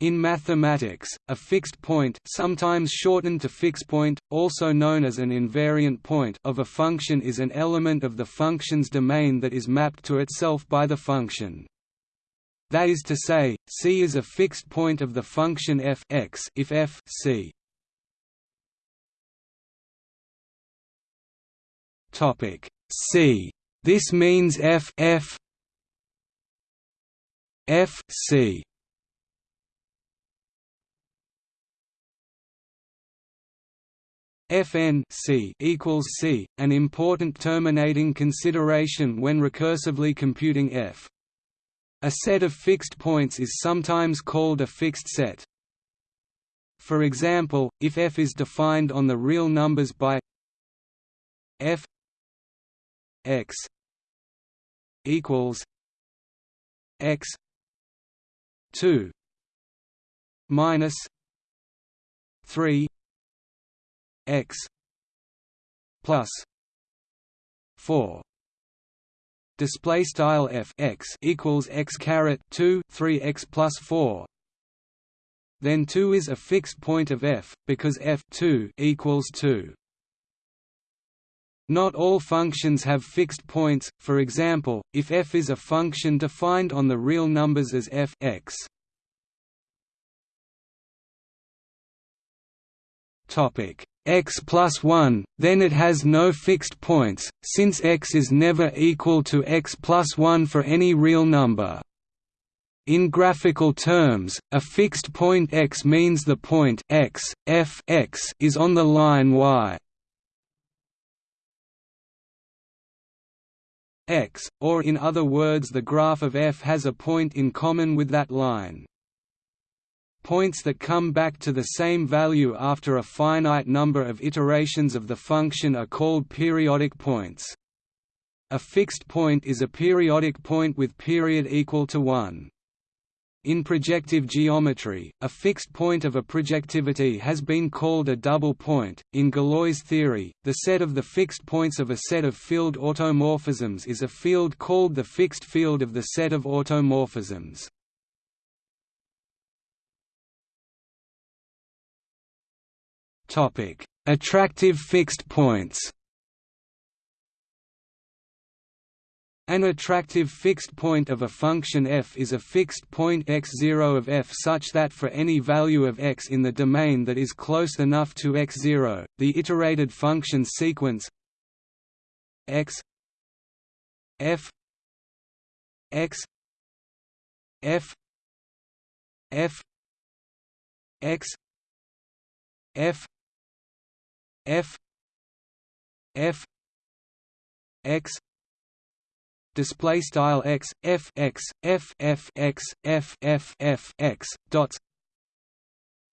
In mathematics, a fixed point sometimes shortened to fixed point, also known as an invariant point of a function is an element of the function's domain that is mapped to itself by the function. That is to say, C is a fixed point of the function f x if f c. Topic C. This means f f f c Fn c equals c, an important terminating consideration when recursively computing f. A set of fixed points is sometimes called a fixed set. For example, if f is defined on the real numbers by f x equals x 2 minus 3 x plus 4 display style f x equals x caret 2 3 x plus 4 then 2 is a fixed point of f because f 2 equals 2 not all functions have fixed points, for example, if f is a function defined on the real numbers as f x. Topic x plus 1, then it has no fixed points, since x is never equal to x plus 1 for any real number. In graphical terms, a fixed point x means the point x, f x is on the line y. x, or in other words the graph of f has a point in common with that line. Points that come back to the same value after a finite number of iterations of the function are called periodic points. A fixed point is a periodic point with period equal to 1. In projective geometry, a fixed point of a projectivity has been called a double point. In Galois theory, the set of the fixed points of a set of field automorphisms is a field called the fixed field of the set of automorphisms. Topic: Attractive fixed points. An attractive fixed point of a function f is a fixed point x0 of f such that for any value of x in the domain that is close enough to x0, the iterated function sequence x f x f f x f f f x display style x f x f f x f f f x dots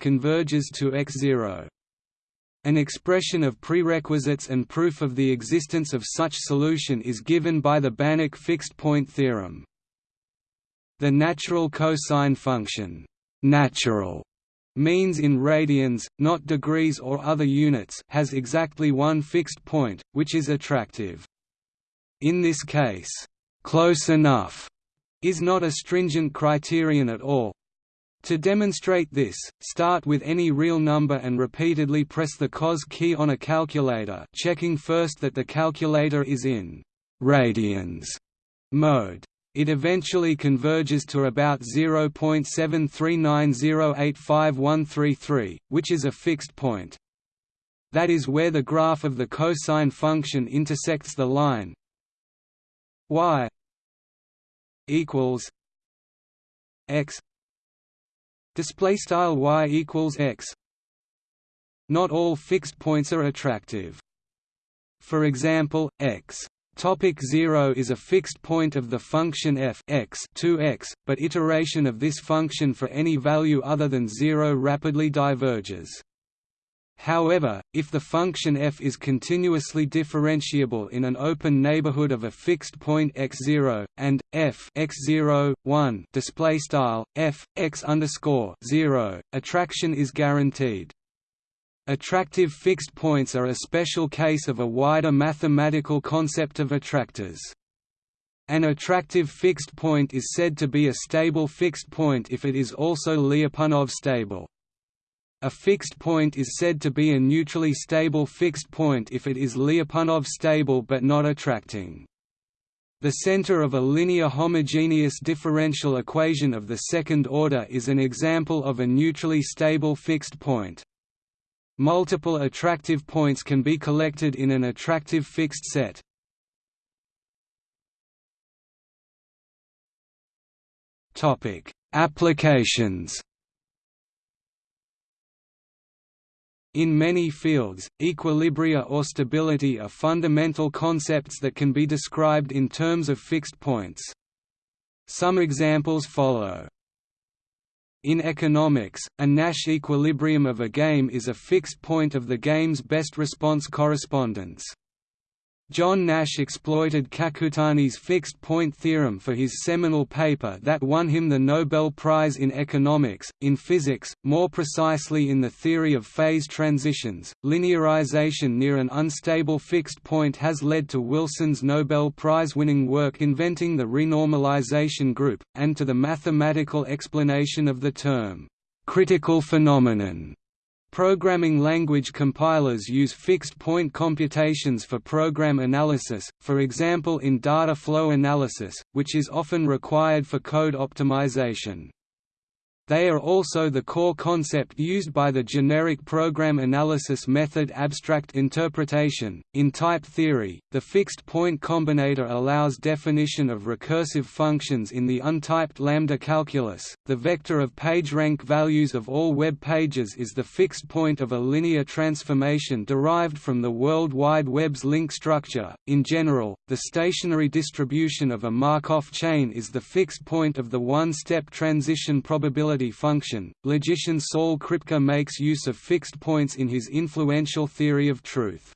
converges to x0 an expression of prerequisites and proof of the existence of such solution is given by the Banach fixed-point theorem. The natural cosine function natural means in radians, not degrees or other units has exactly one fixed point, which is attractive. In this case, close enough is not a stringent criterion at all. To demonstrate this, start with any real number and repeatedly press the cos key on a calculator checking first that the calculator is in «radians» mode. It eventually converges to about 0.739085133, which is a fixed point. That is where the graph of the cosine function intersects the line y equals x. Display style y equals x. Not all fixed points are attractive. For example x Topic 0 is a fixed point of the function f x 2x, but iteration of this function for any value other than 0 rapidly diverges. However, if the function f is continuously differentiable in an open neighborhood of a fixed point x0 and f x0 1 display style f x underscore 0, attraction is guaranteed. Attractive fixed points are a special case of a wider mathematical concept of attractors. An attractive fixed point is said to be a stable fixed point if it is also Lyapunov stable. A fixed point is said to be a neutrally stable fixed point if it is Lyapunov stable but not attracting. The center of a linear homogeneous differential equation of the second order is an example of a neutrally stable fixed point. Multiple attractive points can be collected in an attractive fixed set. Topic: Applications In many fields, equilibria or stability are fundamental concepts that can be described in terms of fixed points. Some examples follow. In economics, a Nash equilibrium of a game is a fixed point of the game's best response correspondence. John Nash exploited Kakutani's fixed-point theorem for his seminal paper that won him the Nobel Prize in Economics. In physics, more precisely in the theory of phase transitions, linearization near an unstable fixed point has led to Wilson's Nobel Prize-winning work inventing the renormalization group, and to the mathematical explanation of the term, critical phenomenon. Programming language compilers use fixed-point computations for program analysis, for example in data flow analysis, which is often required for code optimization. They are also the core concept used by the generic program analysis method abstract interpretation. In type theory, the fixed point combinator allows definition of recursive functions in the untyped lambda calculus. The vector of PageRank values of all web pages is the fixed point of a linear transformation derived from the World Wide Web's link structure. In general, the stationary distribution of a Markov chain is the fixed point of the one-step transition probability function. Logician Saul Kripke makes use of fixed points in his influential theory of truth.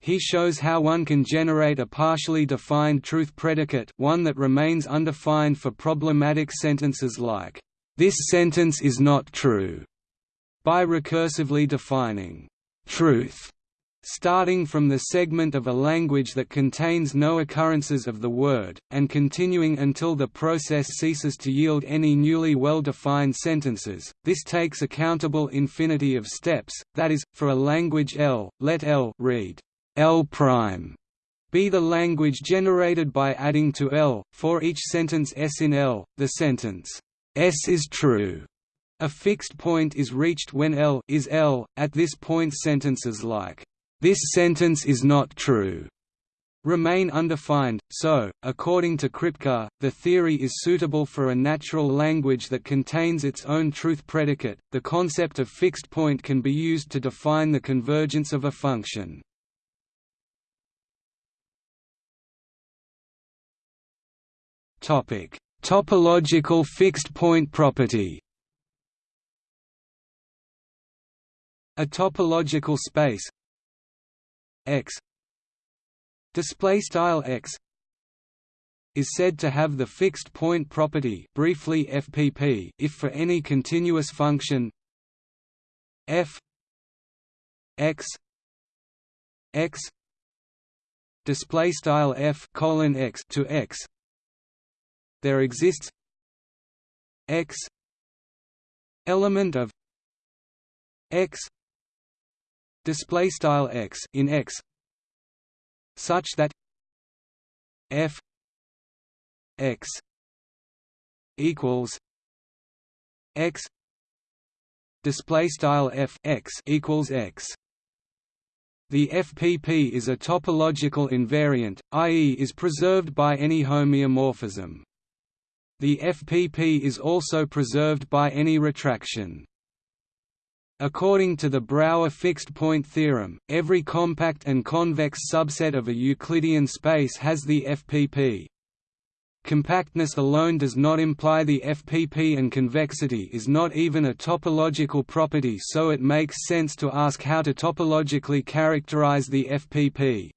He shows how one can generate a partially defined truth predicate one that remains undefined for problematic sentences like, "'This sentence is not true' by recursively defining "'truth' starting from the segment of a language that contains no occurrences of the word, and continuing until the process ceases to yield any newly well-defined sentences. This takes a countable infinity of steps, that is, for a language L, let L read L prime be the language generated by adding to L, for each sentence S in L, the sentence S is true. A fixed point is reached when L is L. At this point sentences like this sentence is not true remain undefined, so, according to Kripke, the theory is suitable for a natural language that contains its own truth predicate. The concept of fixed point can be used to define the convergence of a function. Topic: Topological fixed point property. A topological space x display style x is said to have the fixed point property briefly FPP if for any continuous function f x x display style f colon x to x. There exists x element of x display style x in x such that f x equals x display style f x equals x the FPP is a topological invariant, i.e. is preserved by any homeomorphism. The FPP is also preserved by any retraction. According to the Brouwer fixed-point theorem, every compact and convex subset of a Euclidean space has the FPP. Compactness alone does not imply the FPP and convexity is not even a topological property so it makes sense to ask how to topologically characterize the FPP.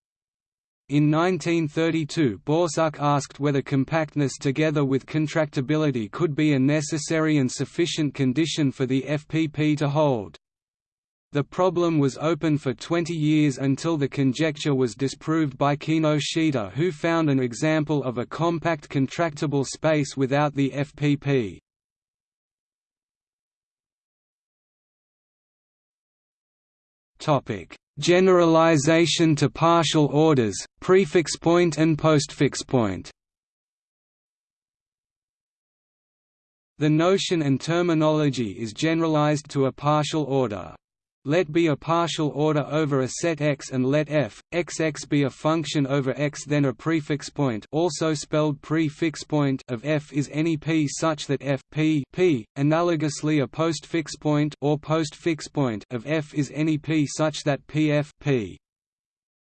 In 1932 Borsuk asked whether compactness together with contractibility could be a necessary and sufficient condition for the FPP to hold. The problem was open for 20 years until the conjecture was disproved by Kinoshita who found an example of a compact contractible space without the FPP. Generalization to partial orders, prefix point and postfix point The notion and terminology is generalized to a partial order. Let be a partial order over a set X and let f, xx be a function over X then a prefix point also spelled prefix point of f is any p such that f p, p analogously a postfix point or postfix point of f is any p such that pf p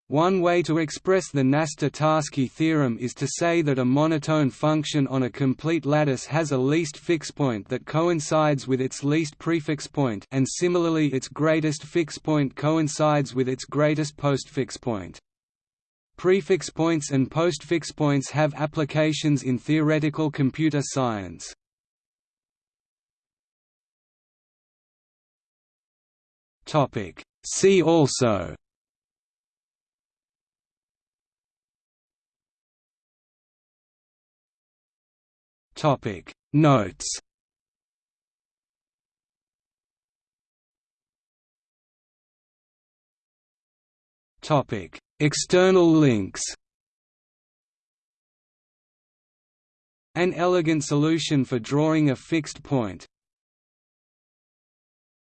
one way to express the Knaster-Tarski theorem is to say that a monotone function on a complete lattice has a least fix point that coincides with its least prefix point and similarly its greatest fix point coincides with its greatest postfix point. Prefix points and postfix points have applications in theoretical computer science. See also Topic. Notes. Topic. External links. An elegant solution for drawing a fixed point